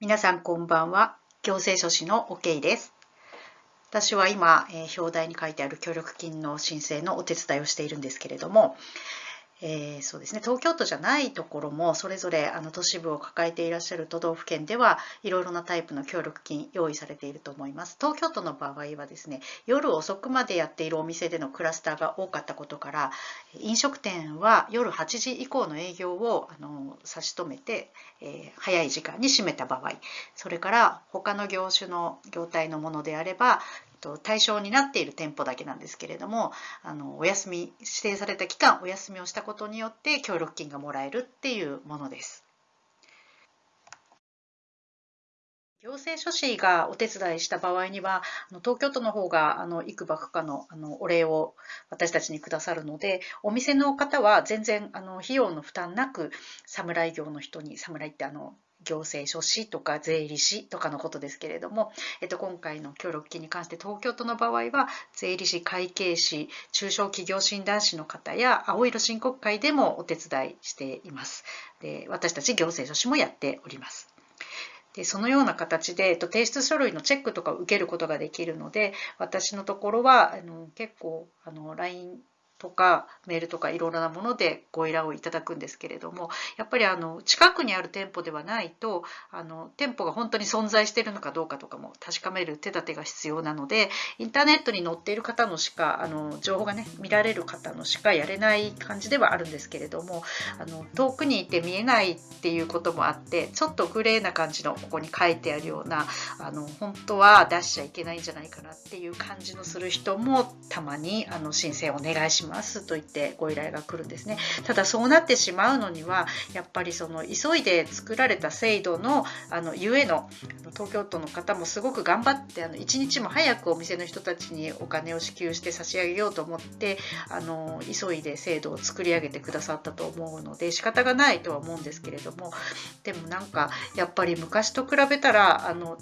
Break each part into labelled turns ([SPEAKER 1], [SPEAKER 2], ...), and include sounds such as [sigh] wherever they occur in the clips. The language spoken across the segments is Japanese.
[SPEAKER 1] 皆さんこんばんは。行政書士の OK です。私は今、えー、表題に書いてある協力金の申請のお手伝いをしているんですけれども、えー、そうですね。東京都じゃないところもそれぞれあの都市部を抱えていらっしゃる都道府県ではいろいろなタイプの協力金用意されていると思います。東京都の場合はですね夜遅くまでやっているお店でのクラスターが多かったことから飲食店は夜8時以降の営業をあの差し止めて、えー、早い時間に閉めた場合それから他の業種の業態のものであればと対象になっている店舗だけなんですけれどもあのお休み指定された期間お休みをしたことによって協力金がもらえるっていうものです。行政書士がお手伝いした場合には東京都の方があの幾ばくかのあのお礼を私たちにくださるのでお店の方は全然あの費用の負担なく侍業の人に侍ってあの行政書士とか税理士とかのことですけれども、えっと、今回の協力金に関して東京都の場合は税理士会計士中小企業診断士の方や青色申告会でもお手伝いしています。で私たち行政書士もやっております。でそのような形で、えっと、提出書類のチェックとかを受けることができるので私のところはあの結構あの LINE とかメールとかいろいろなものでご依頼をいただくんですけれどもやっぱりあの近くにある店舗ではないとあの店舗が本当に存在しているのかどうかとかも確かめる手立てが必要なのでインターネットに載っている方のしかあの情報がね見られる方のしかやれない感じではあるんですけれどもあの遠くにいて見えないっていうこともあってちょっとグレーな感じのここに書いてあるようなあの本当は出しちゃいけないんじゃないかなっていう感じのする人もたまにあの申請をお願いします。ますと言ってご依頼が来るんですね。ただそうなってしまうのにはやっぱりその急いで作られた制度のあのゆえの東京都の方もすごく頑張ってあの一日も早くお店の人たちにお金を支給して差し上げようと思ってあの急いで制度を作り上げてくださったと思うので仕方がないとは思うんですけれどもでもなんかやっぱり昔と比べたらあの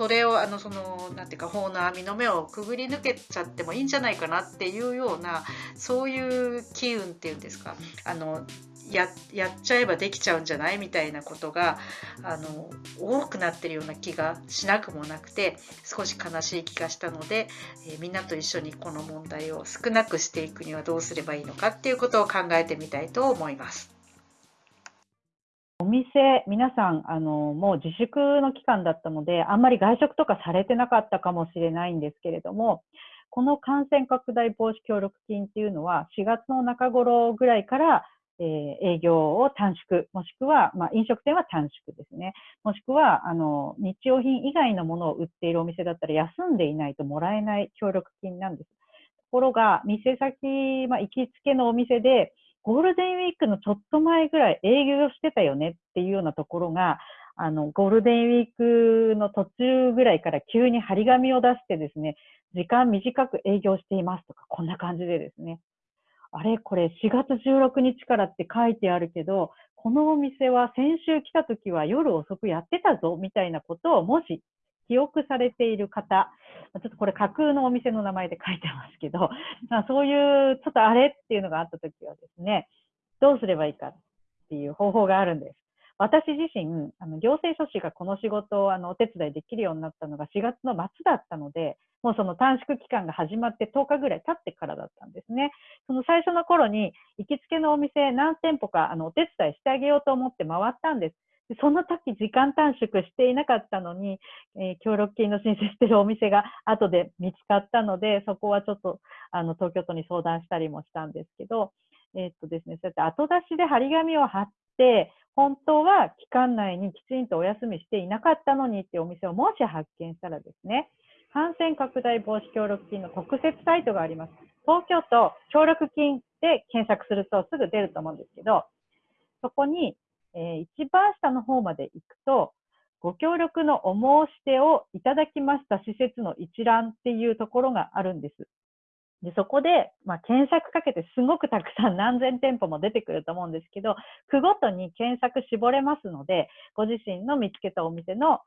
[SPEAKER 1] それをあのそのなんていうか法の網の目をくぐり抜けちゃってもいいんじゃないかなっていうようなそういう機運っていうんですかあのややっちゃえばできちゃうんじゃないみたいなことがあの多くなってるような気がしなくもなくて少し悲しい気がしたので、えー、みんなと一緒にこの問題を少なくしていくにはどうすればいいのかっていうことを考えてみたいと思います。
[SPEAKER 2] お店、皆さん、あの、もう自粛の期間だったので、あんまり外食とかされてなかったかもしれないんですけれども、この感染拡大防止協力金っていうのは、4月の中頃ぐらいから、えー、営業を短縮、もしくは、まあ、飲食店は短縮ですね。もしくは、あの、日用品以外のものを売っているお店だったら、休んでいないともらえない協力金なんです。ところが、店先、まあ、行きつけのお店で、ゴールデンウィークのちょっと前ぐらい営業してたよねっていうようなところが、あの、ゴールデンウィークの途中ぐらいから急に張り紙を出してですね、時間短く営業していますとか、こんな感じでですね。あれ？これ4月16日からって書いてあるけど、このお店は先週来た時は夜遅くやってたぞみたいなことをもし記憶されている方、ちょっとこれ架空のお店の名前で書いてますけど、[laughs] まあ、そういうちょっとあれっていうのがあったときはですね、どうすればいいかっていう方法があるんです。私自身、あの行政書士がこの仕事をあのお手伝いできるようになったのが4月の末だったので、もうその短縮期間が始まって10日ぐらい経ってからだったんですね。その最初の頃に行きつけのお店何店舗かあのお手伝いしてあげようと思って回ったんです。その時時間短縮していなかったのに、えー、協力金の申請してるお店が後で見つかったので、そこはちょっとあの東京都に相談したりもしたんですけど、えー、っとですね、そうやって後出しで張り紙を貼って、本当は期間内にきちんとお休みしていなかったのにっていうお店をもし発見したらですね、感染拡大防止協力金の特設サイトがあります。東京都協力金で検索するとすぐ出ると思うんですけど、そこにえー、一番下の方まで行くと、ご協力のお申し出をいただきました施設の一覧っていうところがあるんです。でそこで、まあ、検索かけてすごくたくさん何千店舗も出てくると思うんですけど、区ごとに検索絞れますので、ご自身の見つけたお店の、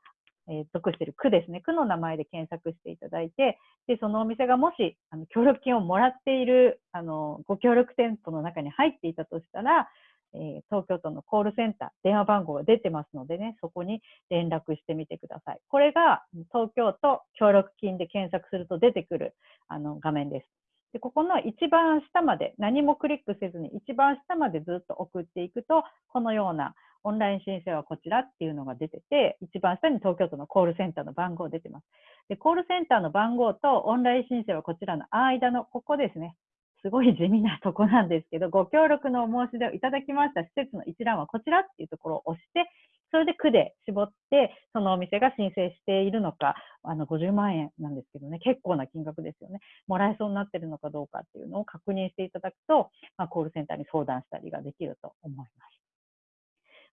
[SPEAKER 2] えー、属している区ですね、区の名前で検索していただいて、で、そのお店がもし、あの、協力金をもらっている、あの、ご協力店舗の中に入っていたとしたら、えー、東京都のコールセンター、電話番号が出てますのでね、そこに連絡してみてください。これが東京都協力金で検索すると出てくるあの画面です。でここの一番下まで何もクリックせずに一番下までずっと送っていくとこのようなオンライン申請はこちらっていうのが出てて一番下に東京都のコールセンターの番号出てます。でコールセンターの番号とオンライン申請はこちらの間のここですね。すごい地味なとこなんですけど、ご協力のお申し出をいただきました施設の一覧はこちらっていうところを押して、それで区で絞って、そのお店が申請しているのか、あの50万円なんですけどね、結構な金額ですよね。もらえそうになってるのかどうかっていうのを確認していただくと、まあ、コールセンターに相談したりができると思います。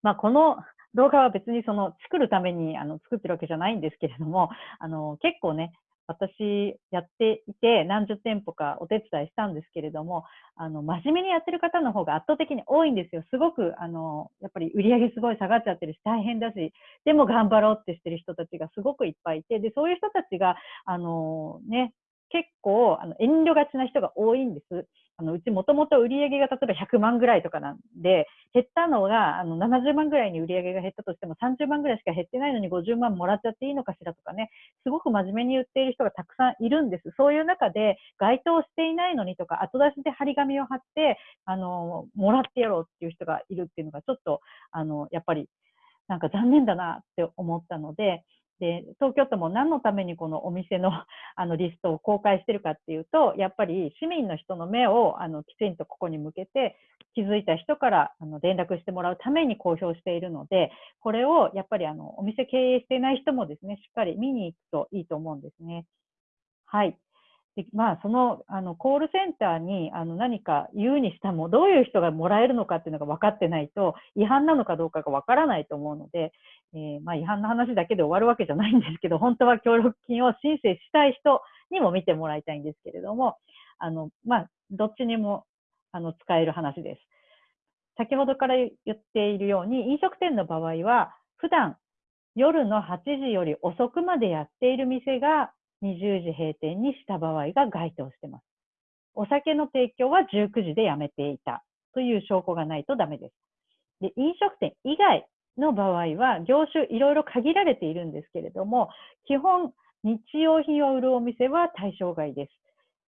[SPEAKER 2] まあ、この動画は別にその作るためにあの作ってるわけじゃないんですけれども、あの結構ね、私やっていて何十店舗かお手伝いしたんですけれども、あの、真面目にやってる方の方が圧倒的に多いんですよ。すごく、あの、やっぱり売り上げすごい下がっちゃってるし大変だし、でも頑張ろうってしてる人たちがすごくいっぱいいて、で、そういう人たちが、あの、ね、結構あの遠慮がちな人が多いんです。あのうちもともと売り上げが例えば100万ぐらいとかなんで、減ったのがあの70万ぐらいに売り上げが減ったとしても30万ぐらいしか減ってないのに50万もらっちゃっていいのかしらとかね、すごく真面目に言っている人がたくさんいるんです。そういう中で該当していないのにとか、後出しで張り紙を貼って、あの、もらってやろうっていう人がいるっていうのがちょっと、あの、やっぱりなんか残念だなって思ったので、で、東京都も何のためにこのお店の [laughs] あのリストを公開してるかっていうと、やっぱり市民の人の目をあのきちんとここに向けて、気づいた人からあの連絡してもらうために公表しているので、これをやっぱりあのお店経営していない人もですね、しっかり見に行くといいと思うんですね。はい。でまあ、そのあのコールセンターにあの何か言うにしても、どういう人がもらえるのかっていうのが分かってないと、違反なのかどうかが分からないと思うので、えー、まあ、違反の話だけで終わるわけじゃないんですけど、本当は協力金を申請したい人にも見てもらいたいんですけれども、あのまあ、どっちにもあの使える話です。先ほどから言っているように、飲食店の場合は、普段夜の8時より遅くまでやっている店が20時閉店にした場合が該当してます。お酒の提供は19時でやめていたという証拠がないとダメです。で、飲食店以外の場合は、業種いろいろ限られているんですけれども、基本、日用品を売るお店は対象外です。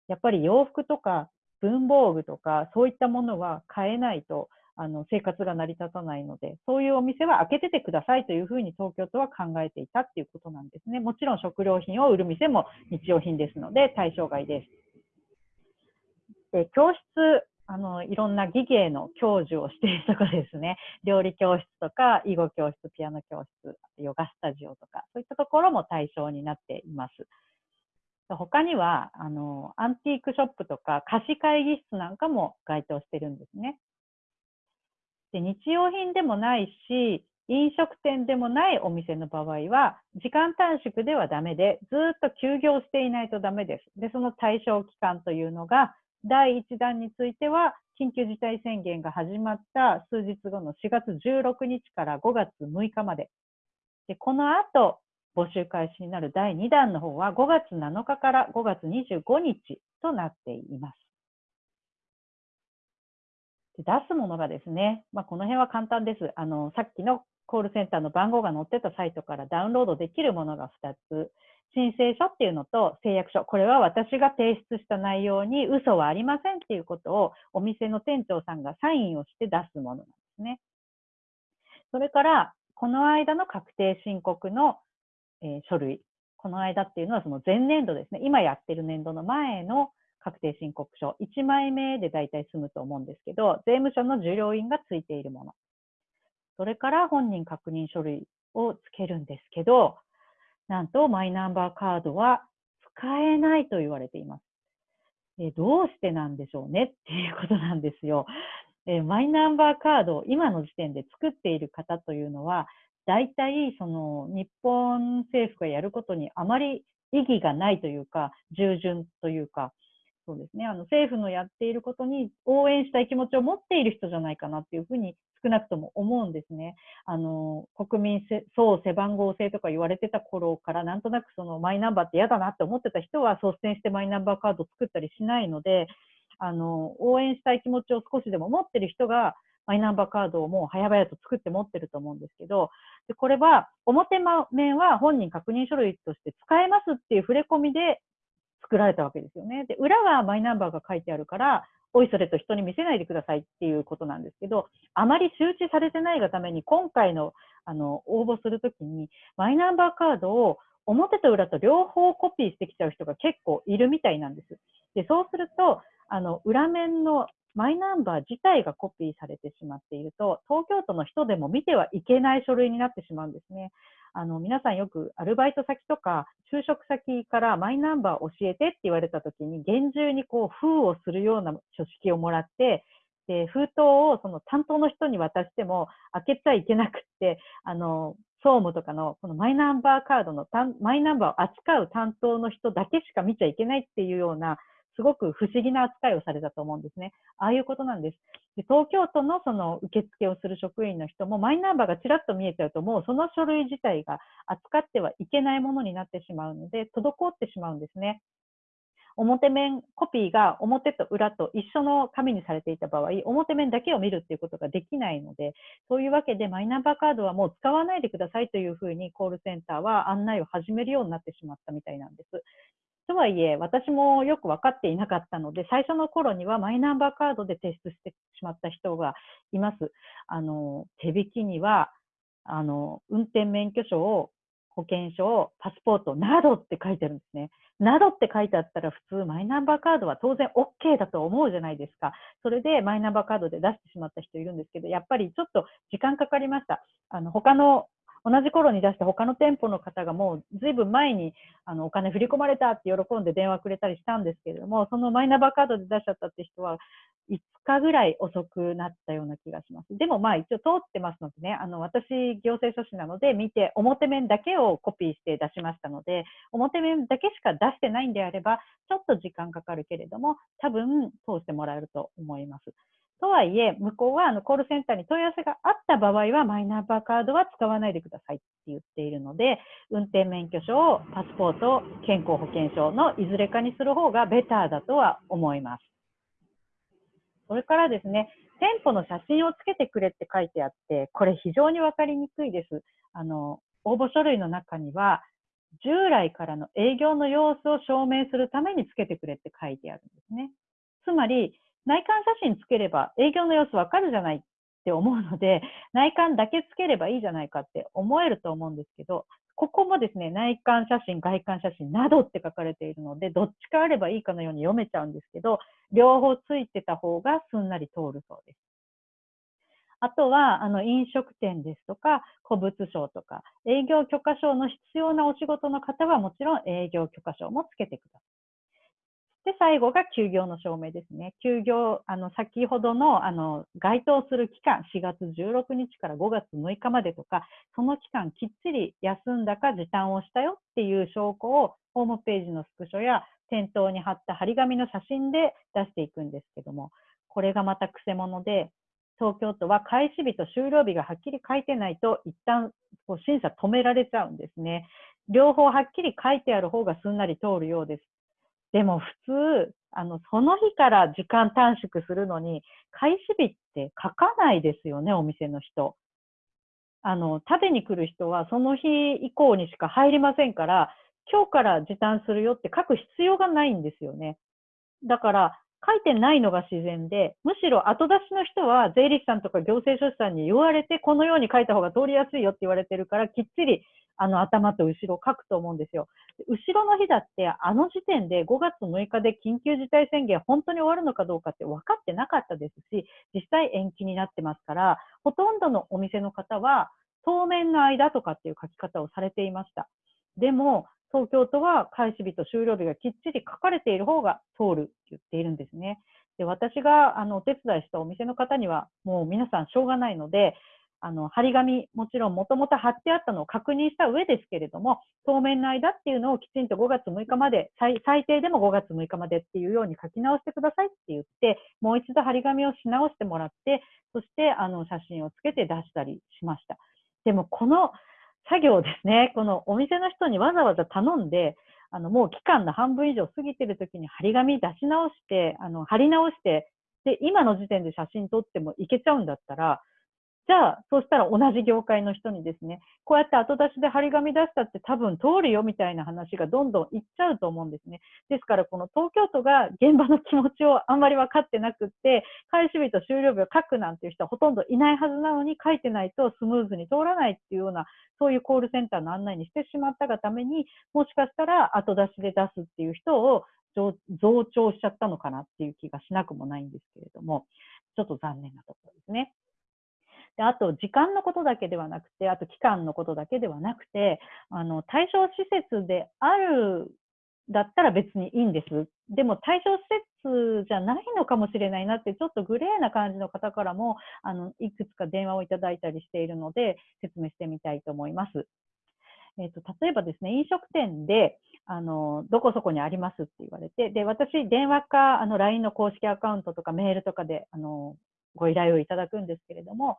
[SPEAKER 2] やっぱり洋服とか文房具とかそういったものは買えないとあの生活が成り立たないので、そういうお店は開けててくださいというふうに東京都は考えていたっていうことなんですね。もちろん食料品を売る店も日用品ですので対象外です。で教室あのいろんな技芸の教授をしているところですね。[laughs] 料理教室とか、囲碁教室、ピアノ教室、ヨガスタジオとか、そういったところも対象になっています。他にはあのアンティークショップとか貸し会議室なんかも該当してるんですね。で日用品でもないし、飲食店でもないお店の場合は、時間短縮ではダメで、ずっと休業していないとダメです。で、その対象期間というのが、第1弾については、緊急事態宣言が始まった数日後の4月16日から5月6日まで。で、この後、募集開始になる第2弾の方は5月7日から5月25日となっています。で出すものがですね、まあ、この辺は簡単です。あの、さっきのコールセンターの番号が載ってたサイトからダウンロードできるものが2つ。申請書っていうのと誓約書。これは私が提出した内容に嘘はありませんっていうことをお店の店長さんがサインをして出すものなんですね。それから、この間の確定申告の、えー、書類。この間っていうのはその前年度ですね。今やってる年度の前の確定申告書、1枚目で大体済むと思うんですけど、税務署の受領員がついているもの。それから本人確認書類をつけるんですけど、なんとマイナンバーカードは使えないと言われています。えどうしてなんでしょうねっていうことなんですよ。えマイナンバーカードを今の時点で作っている方というのは、大体その日本政府がやることにあまり意義がないというか、従順というか、そうですね、あの政府のやっていることに応援したい気持ちを持っている人じゃないかなっていうふうに少なくとも思うんですね。あの国民総背番号制とか言われてた頃からなんとなくそのマイナンバーって嫌だなって思ってた人は率先してマイナンバーカードを作ったりしないのであの応援したい気持ちを少しでも持ってる人がマイナンバーカードをもう早々と作って持ってると思うんですけど、でこれは表面は本人確認書類として使えますっていう触れ込みで作られたわけですよね。で、裏はマイナンバーが書いてあるから、おいそれと人に見せないでくださいっていうことなんですけど、あまり周知されてないがために、今回のあの応募するときに、マイナンバーカードを表と裏と両方コピーしてきちゃう人が結構いるみたいなんです。で、そうすると、あの、裏面のマイナンバー自体がコピーされてしまっていると、東京都の人でも見てはいけない書類になってしまうんですね。あの、皆さんよくアルバイト先とか就職先からマイナンバー教えてって言われた時に厳重にこう封をするような書式をもらって、で、封筒をその担当の人に渡しても開けちゃいけなくって、あの、総務とかのこのマイナンバーカードのマイナンバーを扱う担当の人だけしか見ちゃいけないっていうような、すごく不思議な扱いをされたと思うんですね。ああいうことなんです。で東京都のその受付をする職員の人もマイナンバーがちらっと見えちゃうともうその書類自体が扱ってはいけないものになってしまうので滞ってしまうんですね。表面コピーが表と裏と一緒の紙にされていた場合、表面だけを見るっていうことができないので、そういうわけでマイナンバーカードはもう使わないでくださいというふうにコールセンターは案内を始めるようになってしまったみたいなんです。とはいえ、私もよく分かっていなかったので、最初の頃にはマイナンバーカードで提出してしまった人がいます。あの、手引きには、あの、運転免許証を保険証、パスポートなどって書いてるんですね。などって書いてあったら普通マイナンバーカードは当然 OK だと思うじゃないですか。それでマイナンバーカードで出してしまった人いるんですけど、やっぱりちょっと時間かかりました。あの、他の同じ頃に出した他の店舗の方がもうずいぶん前にあのお金振り込まれたって喜んで電話くれたりしたんですけれども、そのマイナンバーカードで出しちゃったって人は5日ぐらい遅くなったような気がします。でもまあ一応通ってますのでね、あの私行政書士なので見て表面だけをコピーして出しましたので、表面だけしか出してないんであれば、ちょっと時間かかるけれども、多分通してもらえると思います。とはいえ、向こうはあのコールセンターに問い合わせがあった場合は、マイナンバーカードは使わないでくださいって言っているので、運転免許証、パスポート、健康保険証のいずれかにする方がベターだとは思います。それからですね、店舗の写真をつけてくれって書いてあって、これ非常にわかりにくいです。あの、応募書類の中には、従来からの営業の様子を証明するためにつけてくれって書いてあるんですね。つまり、内観写真つければ営業の様子わかるじゃないって思うので、[laughs] 内観だけつければいいじゃないかって思えると思うんですけど、ここもですね、内観写真、外観写真などって書かれているので、どっちかあればいいかのように読めちゃうんですけど、両方ついてた方がすんなり通るそうです。あとは、あの、飲食店ですとか、古物商とか、営業許可証の必要なお仕事の方はもちろん営業許可証もつけてください。で、最後が休業の証明ですね。休業、あの、先ほどの、あの、該当する期間、4月16日から5月6日までとか、その期間きっちり休んだか時短をしたよっていう証拠を、ホームページのスクショや店頭に貼った張り紙の写真で出していくんですけども、これがまた癖者で、東京都は開始日と終了日がはっきり書いてないと、一旦こう審査止められちゃうんですね。両方はっきり書いてある方がすんなり通るようです。でも普通、あの、その日から時間短縮するのに、開始日って書かないですよね、お店の人。あの、食べに来る人はその日以降にしか入りませんから、今日から時短するよって書く必要がないんですよね。だから、書いてないのが自然で、むしろ後出しの人は税理士さんとか行政書士さんに言われて、このように書いた方が通りやすいよって言われてるから、きっちりあの頭と後ろを書くと思うんですよ。後ろの日だって、あの時点で5月6日で緊急事態宣言本当に終わるのかどうかって分かってなかったですし、実際延期になってますから、ほとんどのお店の方は、当面の間とかっていう書き方をされていました。でも、東京都は開始日と終了日がきっちり書かれている方が通るって言っているんですね。で私があのお手伝いしたお店の方には、もう皆さんしょうがないので、あの、張り紙、もちろんもともと貼ってあったのを確認した上ですけれども、当面の間っていうのをきちんと5月6日まで、最低でも5月6日までっていうように書き直してくださいって言って、もう一度張り紙をし直してもらって、そしてあの写真をつけて出したりしました。でもこの作業ですね、このお店の人にわざわざ頼んで、あのもう期間の半分以上過ぎてる時に張り紙出し直して、あの貼り直してで、今の時点で写真撮ってもいけちゃうんだったら、じゃあ、そうしたら同じ業界の人にですね、こうやって後出しで張り紙出したって多分通るよみたいな話がどんどんいっちゃうと思うんですね。ですから、この東京都が現場の気持ちをあんまり分かってなくって、開始日と終了日を書くなんていう人はほとんどいないはずなのに書いてないとスムーズに通らないっていうような、そういうコールセンターの案内にしてしまったがために、もしかしたら後出しで出すっていう人を増長しちゃったのかなっていう気がしなくもないんですけれども、ちょっと残念なところですね。であと、時間のことだけではなくて、あと期間のことだけではなくて、あの対象施設であるだったら別にいいんです。でも対象施設じゃないのかもしれないなって、ちょっとグレーな感じの方からも、あのいくつか電話をいただいたりしているので、説明してみたいと思います。えーと、例えばですね、飲食店で、あのどこそこにありますって言われて、で私、電話かあの LINE の公式アカウントとかメールとかであのご依頼をいただくんですけれども、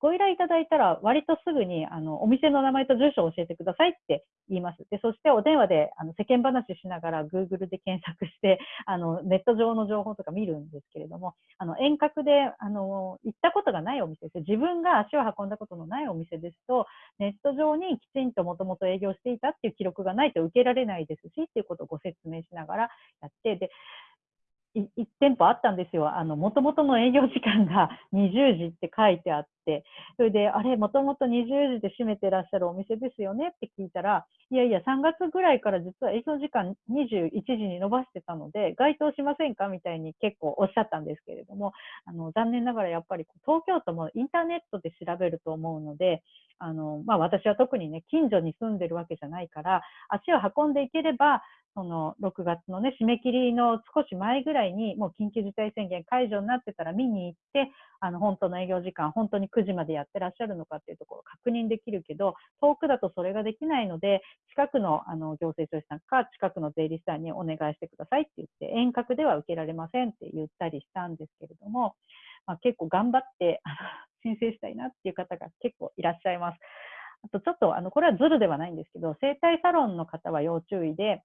[SPEAKER 2] ご依頼いただいたら、割とすぐにあのお店の名前と住所を教えてくださいって言います。でそしてお電話であの世間話しながら Google で検索してあのネット上の情報とか見るんですけれども、あの遠隔であの行ったことがないお店です。自分が足を運んだことのないお店ですと、ネット上にきちんともともと営業していたっていう記録がないと受けられないですしっていうことをご説明しながらやって、で1店舗あったんですよ。あの、もともとの営業時間が [laughs] 20時って書いてあって、それで、あれ、もともと20時で閉めてらっしゃるお店ですよね？って聞いたら、いやいや、3月ぐらいから実は営業時間21時に延ばしてたので、該当しませんか？みたいに結構おっしゃったんですけれども、あの、残念ながらやっぱり東京都もインターネットで調べると思うので、あの、まあ私は特にね、近所に住んでるわけじゃないから、足を運んでいければ、その6月のね、締め切りの少し前ぐらいに、もう緊急事態宣言解除になってたら見に行って、あの、本当の営業時間、本当に9時までやってらっしゃるのかっていうところを確認できるけど、遠くだとそれができないので、近くのあの行政書士さんか、近くの税理士さんにお願いしてくださいって言って、遠隔では受けられませんって言ったりしたんですけれども、まあ、結構頑張って [laughs] 申請したいなっていう方が結構いらっしゃいます。あとちょっと、あの、これはズルではないんですけど、整体サロンの方は要注意で、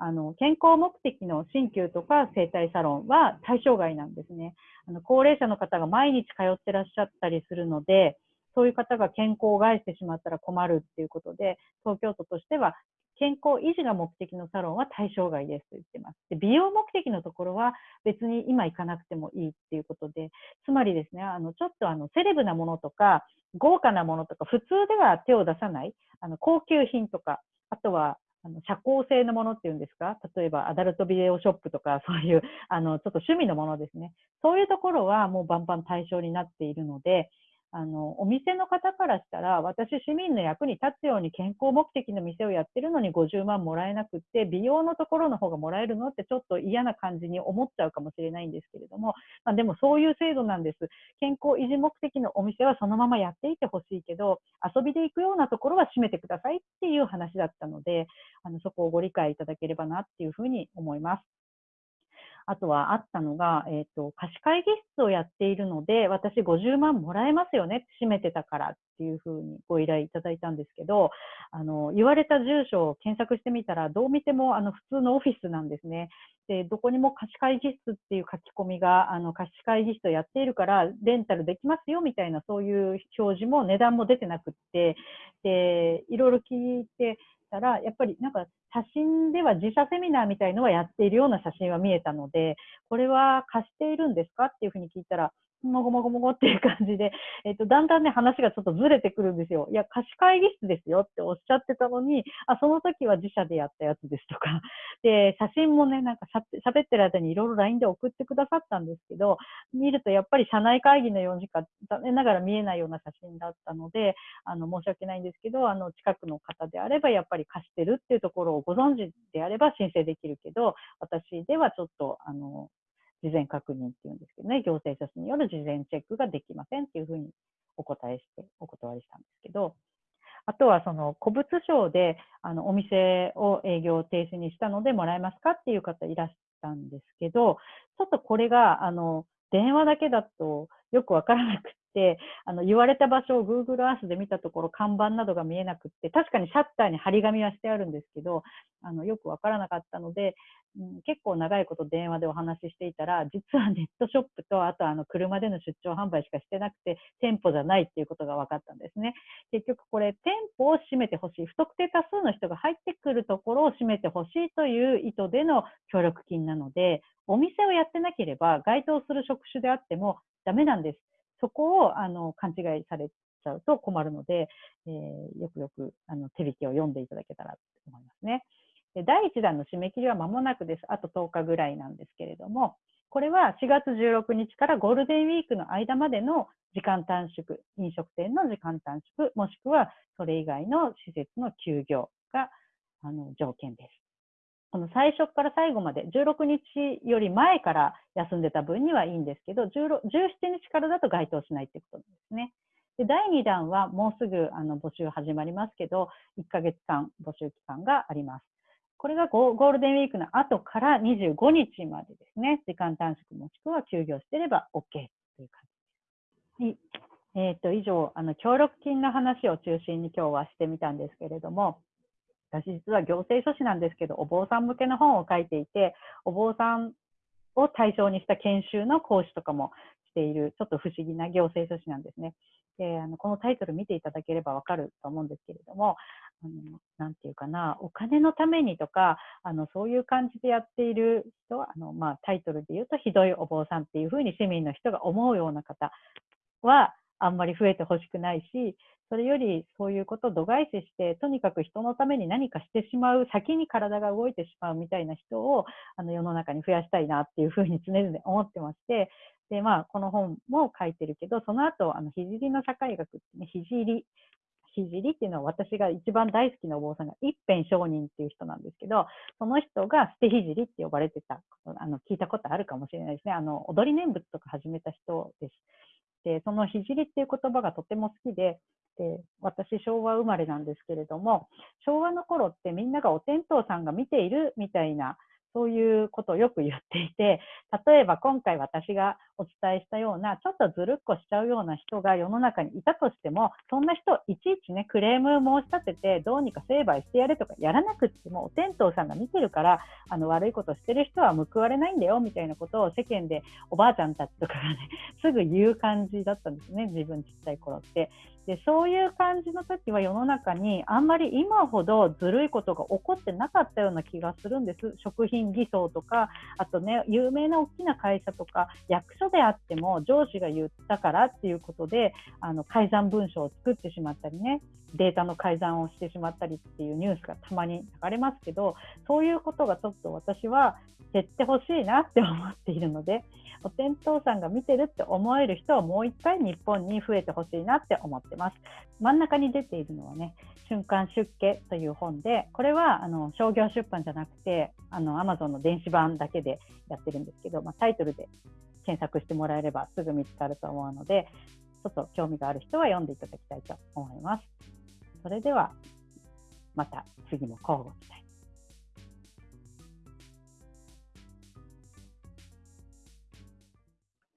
[SPEAKER 2] あの健康目的の鍼灸とか整体サロンは対象外なんですね。あの高齢者の方が毎日通ってらっしゃったりするので、そういう方が健康を害してしまったら困るっていうことで、東京都としては健康維持が目的のサロンは対象外ですと言ってます。で美容目的のところは別に今行かなくてもいいっていうことで、つまりですね、あのちょっとあのセレブなものとか豪華なものとか普通では手を出さないあの高級品とか、あとはあの社交性のものっていうんですか、例えばアダルトビデオショップとか、[laughs] そういうあのちょっと趣味のものですね。そういうところはもうバンバン対象になっているので、あの、お店の方からしたら、私市民の役に立つように健康目的の店をやってるのに50万もらえなくって、美容のところの方がもらえるのってちょっと嫌な感じに思っちゃうかもしれないんですけれども、まあ、でもそういう制度なんです。健康維持目的のお店はそのままやっていてほしいけど、遊びで行くようなところは閉めてくださいっていう話だったので、あのそこをご理解いただければなっていうふうに思います。あとはあったのが、えっ、ー、と、貸し会議室をやっているので、私50万もらえますよね、閉めてたからっていうふうにご依頼いただいたんですけど、あの、言われた住所を検索してみたら、どう見てもあの普通のオフィスなんですね。で、どこにも貸し会議室っていう書き込みが、あの、貸し会議室をやっているから、レンタルできますよみたいな、そういう表示も値段も出てなくって、で、いろいろ聞いて、たら、やっぱりなんか写真では自社セミナーみたいのはやっているような写真は見えたので、これは貸しているんですか？っていうふうに聞いたら、もごもごもごっていう感じで、[laughs] えっ、と、だんだんね、話がちょっとずれてくるんですよ。いや、貸し会議室ですよっておっしゃってたのに、あ、その時は自社でやったやつですとか、[laughs] で、写真もね、なんかしゃべってる間にいろいろ LINE で送ってくださったんですけど、見るとやっぱり社内会議のようにしか残念ながら見えないような写真だったので、あの、申し訳ないんですけど、あの、近くの方であればやっぱり貸してるっていうところをご存知であれば申請できるけど、私ではちょっと、あの、事前確認っていうんですけどね、行政書士による事前チェックができませんっていうふうにお答えして、お断りしたんですけど、あとはその古物商であのお店を営業停止にしたのでもらえますかっていう方いらしたんですけど、ちょっとこれがあの電話だけだとよくわからなくて、あの言われた場所を Google Earth で見たところ、看板などが見えなくって、確かにシャッターに張り紙はしてあるんですけど、あのよくわからなかったので、うん、結構長いこと電話でお話ししていたら、実はネットショップと、あとあの車での出張販売しかしてなくて、店舗じゃないっていうことが分かったんですね。結局これ、店舗を閉めてほしい、不特定多数の人が入ってくるところを閉めてほしいという意図での協力金なので、お店をやってなければ該当する職種であってもダメなんです。そこをあの勘違いされちゃうと困るので、えー、よくよくあの手引きを読んでいただけたらと思いますね。で第1弾の締め切りは間もなくです。あと10日ぐらいなんですけれども、これは4月16日からゴールデンウィークの間までの時間短縮、飲食店の時間短縮、もしくはそれ以外の施設の休業があの条件です。この最初から最後まで16日より前から休んでた分にはいいんですけど、17日からだと該当しないってことなんですね。で第2弾はもうすぐあの募集始まりますけど、1ヶ月間募集期間があります。これがゴールデンウィークの後から25日までですね、時間短縮もしくは休業してれば OK という感じです。え、ー、と、以上、あの、協力金の話を中心に今日はしてみたんですけれども、私実は行政書士なんですけど、お坊さん向けの本を書いていて、お坊さんを対象にした研修の講師とかもしている、ちょっと不思議な行政書士なんですね。で、あの、このタイトル見ていただければわかると思うんですけれども、あの、なんていうかな、お金のためにとか、あの、そういう感じでやっている人は、あの、まあ、タイトルで言うと、ひどいお坊さんっていうふうに市民の人が思うような方は、あんまり増えてほしくないし、それよりそういうことを度外視して、とにかく人のために何かしてしまう、先に体が動いてしまうみたいな人をあの世の中に増やしたいなっていうふうに常々思ってまして、で、まあ、この本も書いてるけど、その後、あの、聖の社会学ってね、聖聖っていうのは私が一番大好きなお坊さんが一辺上人っていう人なんですけど、その人が捨て聖って呼ばれてたあの、聞いたことあるかもしれないですね。あの、踊り念仏とか始めた人です。で、その聖っていう言葉がとても好きで、で私昭和生まれなんですけれども昭和の頃ってみんながお天道さんが見ているみたいなそういうことをよく言っていて、例えば今回私がお伝えしたような、ちょっとずるっこしちゃうような人が世の中にいたとしても、そんな人いちいちね、クレーム申し立てて、どうにか成敗してやれとかやらなくっても、お天道さんが見てるから、あの悪いことしてる人は報われないんだよ、みたいなことを世間でおばあちゃんたちとかがね、すぐ言う感じだったんですね、自分ちっちゃい頃って。でそういう感じの時は世の中にあんまり今ほどずるいことが起こってなかったような気がするんです。食品偽装とか、あとね、有名な大きな会社とか、役所であっても上司が言ったからっていうことで、あの改ざん文書を作ってしまったりね、データの改ざんをしてしまったりっていうニュースがたまに流れますけど、そういうことがちょっと私は減ってほしいなって思っているので、お天道さんが見てるって思える人はもう一回日本に増えてほしいなって思ってます。真ん中に出ているのはね、瞬間出家という本で、これはあの商業出版じゃなくて、あの Amazon の電子版だけでやってるんですけど、まあ、タイトルで検索してもらえればすぐ見つかると思うので、ちょっと興味がある人は読んでいただきたいと思います。それでは、また次も交互期待。